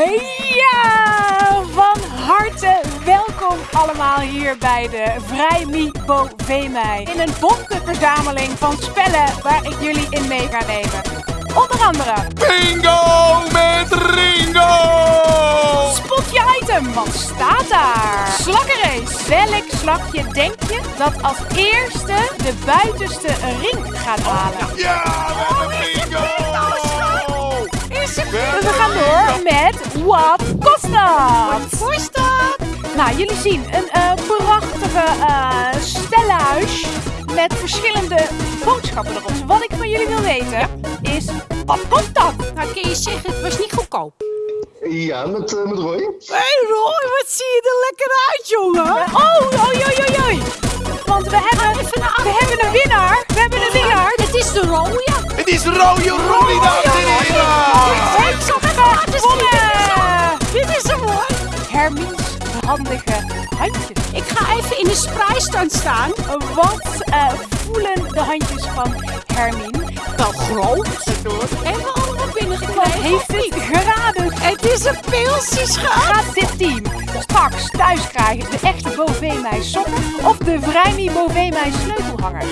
Ja, van harte welkom allemaal hier bij de Vrij Mi Bovee In een bonte verzameling van spellen waar ik jullie in mee ga nemen. Onder andere Bingo met Ringo! Spot je item, wat staat daar? Slakkenrace. Welk slakje denk je dat als eerste de buitenste ring gaat halen? Ja, met Wat kost dat? Wat kost dat? Nou, jullie zien een eh, prachtige eh stellenhuis met verschillende boodschappen erop. Dus wat ik van jullie wil weten is, wat kost dat? Nou, kun je zeggen, het was niet goedkoop. Ja, met, eh, met Roy. Hé hey Roy, wat zie je er lekker uit, jongen? Oh, oei, oei, oei, oei. Want we hebben, we hebben een winnaar. We hebben een winnaar. Het is de rode. Het is rode Ronnie, hoor. Hermies handige handjes. Ik ga even in de spreistand staan. Wat eh, voelen de handjes van Hermine? Wel groot. Hebben we allemaal Wat binnengekregen? heeft het geraden? Het is een pilsje, schat. Gaat dit team straks thuis krijgen de echte Bovee sokken of de Vrijmi Bovee sleutelhanger?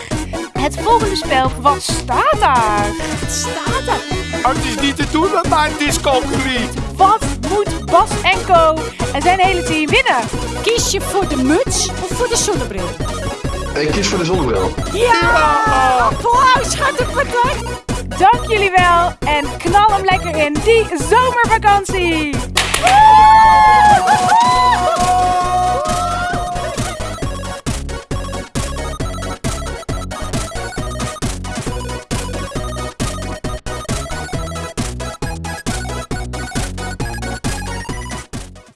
Het volgende spel, wat staat daar? Wat staat er? Oh, het is niet te doen met mijn discogebied. Wat moet Bas en Co en zijn hele team winnen? Kies je voor de muts of voor de zonnebril? Ik kies voor de zonnebril. Ja! Schat, het bedankt. Dank jullie wel en knal hem lekker in die zomervakantie!